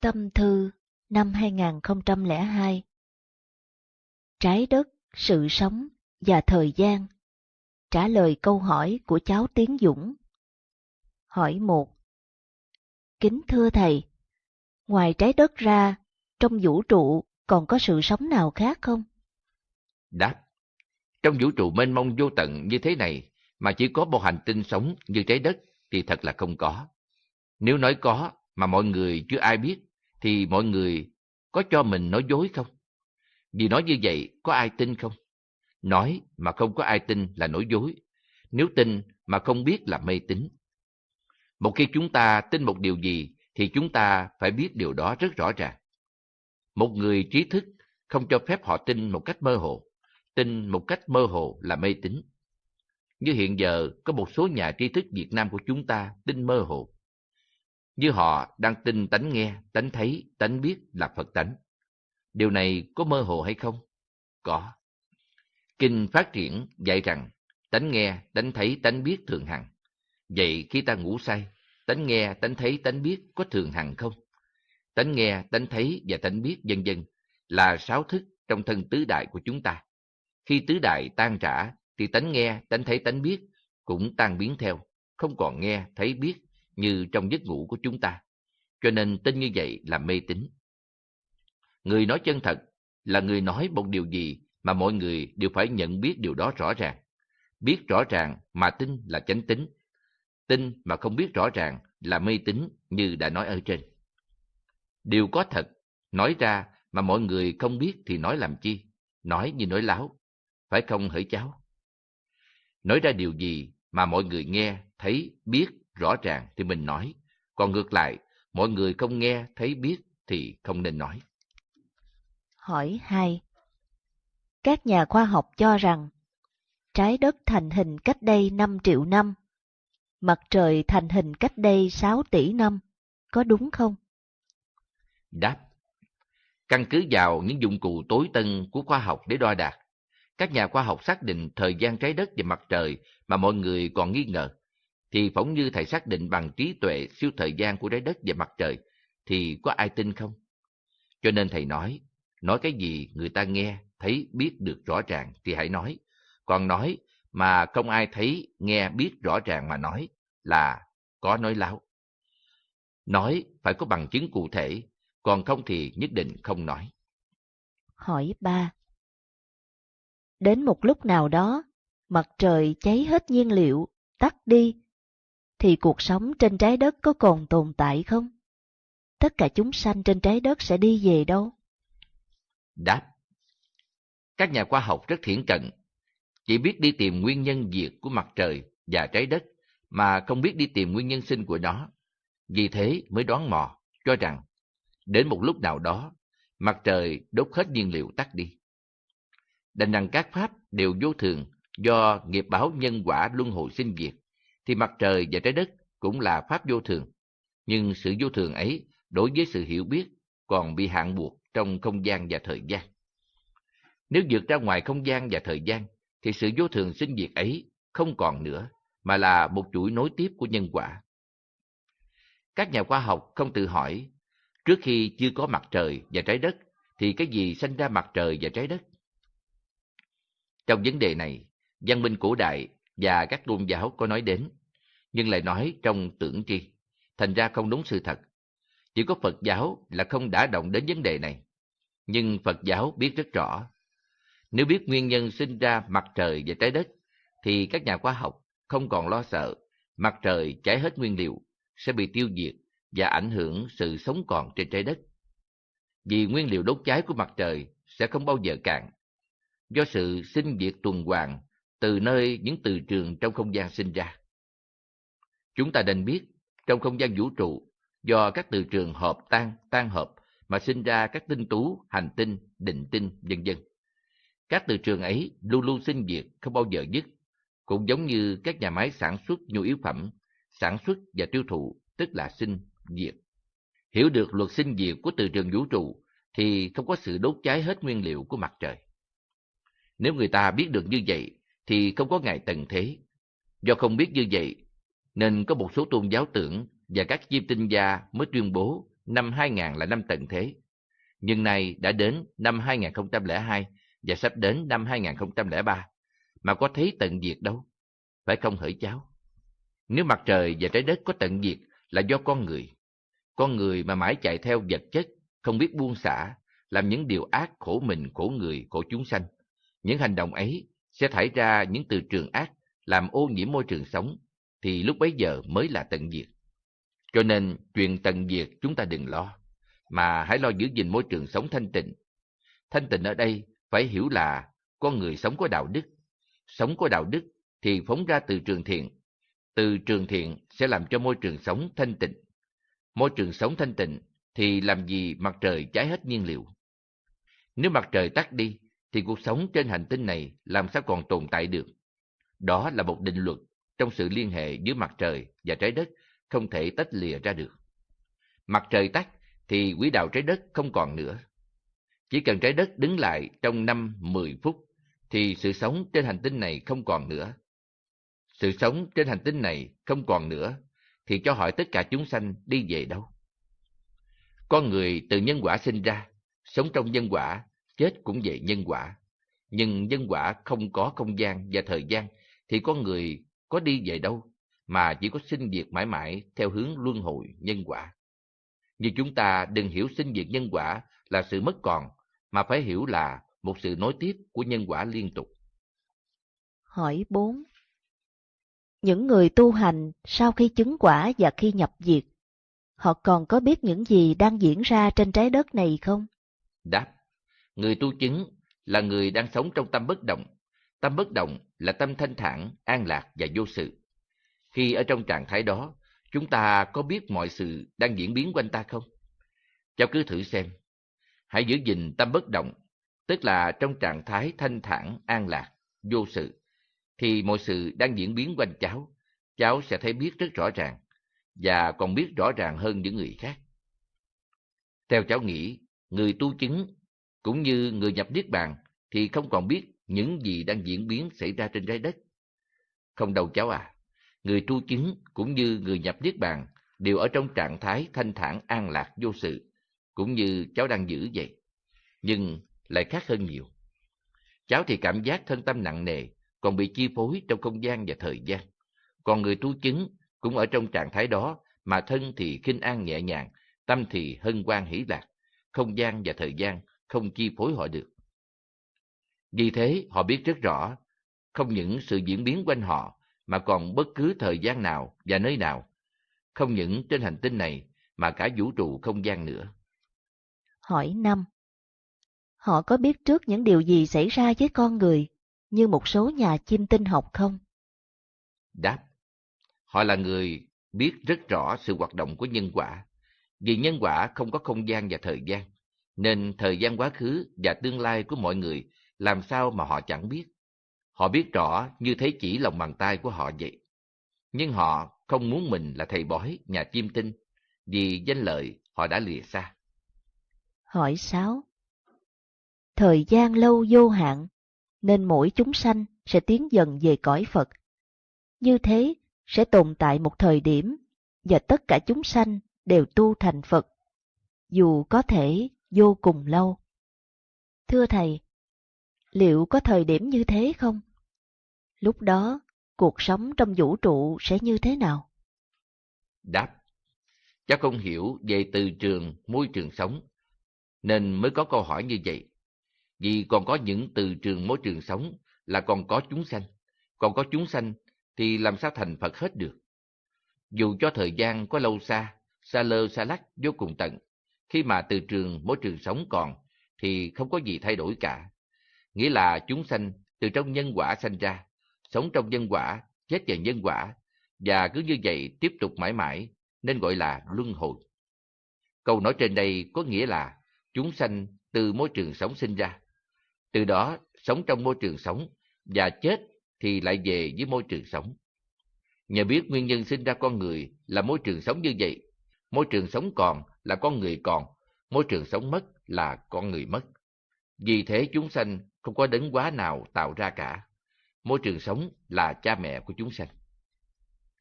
Tâm thư năm 2002 Trái đất, sự sống và thời gian. Trả lời câu hỏi của cháu Tiến Dũng. Hỏi một. Kính thưa Thầy, ngoài trái đất ra, trong vũ trụ còn có sự sống nào khác không? Đáp. Trong vũ trụ mênh mông vô tận như thế này mà chỉ có một hành tinh sống như trái đất thì thật là không có. Nếu nói có mà mọi người chưa ai biết thì mọi người có cho mình nói dối không? Vì nói như vậy có ai tin không? Nói mà không có ai tin là nói dối. Nếu tin mà không biết là mê tín. Một khi chúng ta tin một điều gì thì chúng ta phải biết điều đó rất rõ ràng. Một người trí thức không cho phép họ tin một cách mơ hồ. Tin một cách mơ hồ là mê tín. Như hiện giờ có một số nhà trí thức Việt Nam của chúng ta tin mơ hồ. Như họ đang tin tánh nghe, tánh thấy, tánh biết là Phật tánh. Điều này có mơ hồ hay không? Có. Kinh phát triển dạy rằng tánh nghe, tánh thấy, tánh biết thường hằng. Vậy khi ta ngủ say, tánh nghe, tánh thấy, tánh biết có thường hằng không? Tánh nghe, tánh thấy và tánh biết dân dân là sáu thức trong thân tứ đại của chúng ta. Khi tứ đại tan trả thì tánh nghe, tánh thấy, tánh biết cũng tan biến theo, không còn nghe, thấy, biết như trong giấc ngủ của chúng ta. Cho nên tin như vậy là mê tín. Người nói chân thật là người nói một điều gì mà mọi người đều phải nhận biết điều đó rõ ràng. Biết rõ ràng mà tin là chánh tín. Tin mà không biết rõ ràng là mê tín như đã nói ở trên. Điều có thật, nói ra mà mọi người không biết thì nói làm chi? Nói như nói láo, phải không hỡi cháu? Nói ra điều gì mà mọi người nghe, thấy, biết rõ ràng thì mình nói. Còn ngược lại, mọi người không nghe, thấy, biết thì không nên nói. Hỏi 2. Các nhà khoa học cho rằng trái đất thành hình cách đây 5 triệu năm, mặt trời thành hình cách đây 6 tỷ năm, có đúng không? Đáp Căn cứ vào những dụng cụ tối tân của khoa học để đo đạc, các nhà khoa học xác định thời gian trái đất và mặt trời mà mọi người còn nghi ngờ, thì phỏng như thầy xác định bằng trí tuệ siêu thời gian của trái đất và mặt trời, thì có ai tin không? Cho nên thầy nói, nói cái gì người ta nghe, thấy, biết được rõ ràng thì hãy nói. Còn nói mà không ai thấy, nghe, biết rõ ràng mà nói là có nói láo. Nói phải có bằng chứng cụ thể, còn không thì nhất định không nói. Hỏi ba Đến một lúc nào đó, mặt trời cháy hết nhiên liệu, tắt đi, thì cuộc sống trên trái đất có còn tồn tại không? Tất cả chúng sanh trên trái đất sẽ đi về đâu? Đáp Các nhà khoa học rất thiển cận, chỉ biết đi tìm nguyên nhân diệt của mặt trời và trái đất, mà không biết đi tìm nguyên nhân sinh của nó. Vì thế mới đoán mò, cho rằng đến một lúc nào đó, mặt trời đốt hết nhiên liệu tắt đi. Đành rằng các pháp đều vô thường do nghiệp báo nhân quả luân hồi sinh diệt, thì mặt trời và trái đất cũng là pháp vô thường. Nhưng sự vô thường ấy đối với sự hiểu biết còn bị hạn buộc trong không gian và thời gian. Nếu vượt ra ngoài không gian và thời gian, thì sự vô thường sinh diệt ấy không còn nữa, mà là một chuỗi nối tiếp của nhân quả. Các nhà khoa học không tự hỏi, trước khi chưa có mặt trời và trái đất, thì cái gì sinh ra mặt trời và trái đất? Trong vấn đề này, văn minh cổ đại và các tôn giáo có nói đến, nhưng lại nói trong tưởng tri, thành ra không đúng sự thật. Chỉ có Phật giáo là không đã động đến vấn đề này, nhưng Phật giáo biết rất rõ. Nếu biết nguyên nhân sinh ra mặt trời và trái đất, thì các nhà khoa học không còn lo sợ mặt trời cháy hết nguyên liệu sẽ bị tiêu diệt và ảnh hưởng sự sống còn trên trái đất. Vì nguyên liệu đốt cháy của mặt trời sẽ không bao giờ cạn, do sự sinh diệt tuần hoàn từ nơi những từ trường trong không gian sinh ra. Chúng ta nên biết, trong không gian vũ trụ, do các từ trường hợp tan, tan hợp mà sinh ra các tinh tú, hành tinh, định tinh, vân vân. Các từ trường ấy luôn luôn sinh diệt, không bao giờ dứt, cũng giống như các nhà máy sản xuất nhu yếu phẩm, sản xuất và tiêu thụ, tức là sinh, diệt. Hiểu được luật sinh diệt của từ trường vũ trụ thì không có sự đốt cháy hết nguyên liệu của mặt trời. Nếu người ta biết được như vậy thì không có ngày tận thế. Do không biết như vậy, nên có một số tôn giáo tưởng và các chiêm tinh gia mới tuyên bố năm 2000 là năm tận thế. Nhưng nay đã đến năm 2002 và sắp đến năm 2003, mà có thấy tận diệt đâu, phải không hỡi cháu? Nếu mặt trời và trái đất có tận diệt là do con người. Con người mà mãi chạy theo vật chất, không biết buông xả, làm những điều ác khổ mình, khổ người, khổ chúng sanh. Những hành động ấy sẽ thải ra những từ trường ác, làm ô nhiễm môi trường sống, thì lúc bấy giờ mới là tận diệt. Cho nên, chuyện tận diệt chúng ta đừng lo, mà hãy lo giữ gìn môi trường sống thanh tịnh. Thanh tịnh ở đây phải hiểu là con người sống có đạo đức. Sống có đạo đức thì phóng ra từ trường thiện. Từ trường thiện sẽ làm cho môi trường sống thanh tịnh. Môi trường sống thanh tịnh thì làm gì mặt trời cháy hết nhiên liệu. Nếu mặt trời tắt đi, thì cuộc sống trên hành tinh này làm sao còn tồn tại được. Đó là một định luật trong sự liên hệ giữa mặt trời và trái đất không thể tách lìa ra được. Mặt trời tắt thì quỹ đạo trái đất không còn nữa. Chỉ cần trái đất đứng lại trong năm 10 phút thì sự sống trên hành tinh này không còn nữa. Sự sống trên hành tinh này không còn nữa thì cho hỏi tất cả chúng sanh đi về đâu? Con người từ nhân quả sinh ra, sống trong nhân quả, chết cũng về nhân quả. Nhưng nhân quả không có không gian và thời gian, thì con người có đi về đâu, mà chỉ có sinh diệt mãi mãi theo hướng luân hồi nhân quả. Nhưng chúng ta đừng hiểu sinh diệt nhân quả là sự mất còn, mà phải hiểu là một sự nối tiếp của nhân quả liên tục. Hỏi 4. Những người tu hành sau khi chứng quả và khi nhập diệt họ còn có biết những gì đang diễn ra trên trái đất này không? Đáp, người tu chứng là người đang sống trong tâm bất động. Tâm bất động là tâm thanh thản, an lạc và vô sự. Khi ở trong trạng thái đó, chúng ta có biết mọi sự đang diễn biến quanh ta không? Cháu cứ thử xem. Hãy giữ gìn tâm bất động, tức là trong trạng thái thanh thản, an lạc, vô sự, thì mọi sự đang diễn biến quanh cháu, cháu sẽ thấy biết rất rõ ràng và còn biết rõ ràng hơn những người khác. Theo cháu nghĩ, người tu chứng cũng như người nhập niết bàn thì không còn biết những gì đang diễn biến xảy ra trên trái đất. Không đâu cháu à, người tu chứng cũng như người nhập niết bàn đều ở trong trạng thái thanh thản an lạc vô sự, cũng như cháu đang giữ vậy. Nhưng lại khác hơn nhiều. Cháu thì cảm giác thân tâm nặng nề, còn bị chi phối trong không gian và thời gian. Còn người tu chứng cũng ở trong trạng thái đó mà thân thì khinh an nhẹ nhàng, tâm thì hân hoan hỷ lạc, không gian và thời gian không chi phối họ được. Vì thế họ biết rất rõ, không những sự diễn biến quanh họ mà còn bất cứ thời gian nào và nơi nào, không những trên hành tinh này mà cả vũ trụ không gian nữa. Hỏi năm Họ có biết trước những điều gì xảy ra với con người như một số nhà chim tinh học không? Đáp Họ là người biết rất rõ sự hoạt động của nhân quả. Vì nhân quả không có không gian và thời gian, nên thời gian quá khứ và tương lai của mọi người làm sao mà họ chẳng biết. Họ biết rõ như thế chỉ lòng bàn tay của họ vậy. Nhưng họ không muốn mình là thầy bói, nhà chim tinh, vì danh lợi họ đã lìa xa. Hỏi sáu Thời gian lâu vô hạn, nên mỗi chúng sanh sẽ tiến dần về cõi Phật. Như thế, sẽ tồn tại một thời điểm và tất cả chúng sanh đều tu thành Phật, dù có thể vô cùng lâu. Thưa Thầy, liệu có thời điểm như thế không? Lúc đó, cuộc sống trong vũ trụ sẽ như thế nào? Đáp, cháu không hiểu về từ trường, môi trường sống, nên mới có câu hỏi như vậy. Vì còn có những từ trường môi trường sống là còn có chúng sanh, còn có chúng sanh thì làm sao thành Phật hết được. Dù cho thời gian có lâu xa, xa lơ xa lắc vô cùng tận, khi mà từ trường môi trường sống còn thì không có gì thay đổi cả. Nghĩa là chúng sanh từ trong nhân quả sanh ra, sống trong nhân quả, chết vào nhân quả, và cứ như vậy tiếp tục mãi mãi, nên gọi là luân hồi. Câu nói trên đây có nghĩa là chúng sanh từ môi trường sống sinh ra, từ đó sống trong môi trường sống và chết thì lại về với môi trường sống. Nhờ biết nguyên nhân sinh ra con người là môi trường sống như vậy, môi trường sống còn là con người còn, môi trường sống mất là con người mất. Vì thế chúng sanh không có đấng quá nào tạo ra cả. Môi trường sống là cha mẹ của chúng sanh.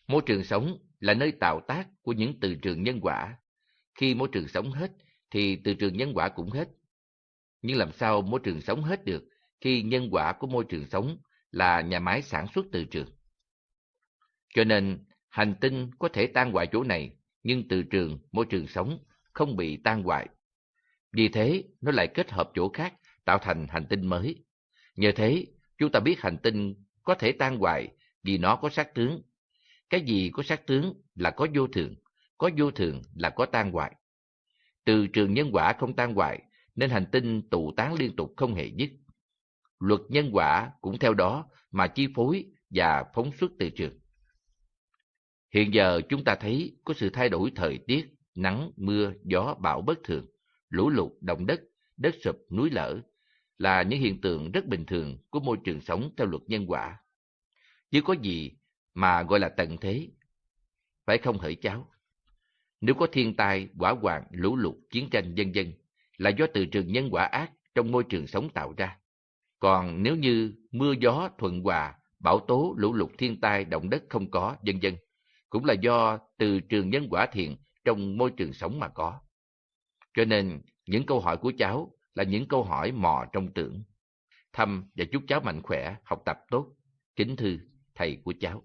Môi trường sống là nơi tạo tác của những từ trường nhân quả. Khi môi trường sống hết, thì từ trường nhân quả cũng hết. Nhưng làm sao môi trường sống hết được khi nhân quả của môi trường sống là nhà máy sản xuất từ trường? Cho nên, hành tinh có thể tan hoại chỗ này, nhưng từ trường, môi trường sống không bị tan hoại. Vì thế, nó lại kết hợp chỗ khác, tạo thành hành tinh mới. Nhờ thế, chúng ta biết hành tinh có thể tan hoại vì nó có sát tướng. Cái gì có sát tướng là có vô thường, có vô thường là có tan hoại. Từ trường nhân quả không tan hoại, nên hành tinh tụ tán liên tục không hề dứt. Luật nhân quả cũng theo đó mà chi phối và phóng xuất từ trường. Hiện giờ chúng ta thấy có sự thay đổi thời tiết, nắng, mưa, gió, bão bất thường, lũ lụt, động đất, đất sụp, núi lở là những hiện tượng rất bình thường của môi trường sống theo luật nhân quả. Chứ có gì mà gọi là tận thế, phải không hỡi cháu? Nếu có thiên tai, quả hoạn, lũ lụt, chiến tranh, dân dân, là do từ trường nhân quả ác trong môi trường sống tạo ra. Còn nếu như mưa gió thuận hòa, bão tố, lũ lụt, thiên tai, động đất không có, dân dân, cũng là do từ trường nhân quả thiện trong môi trường sống mà có. Cho nên, những câu hỏi của cháu là những câu hỏi mò trong tưởng. Thăm và chúc cháu mạnh khỏe, học tập tốt. Kính thư, thầy của cháu.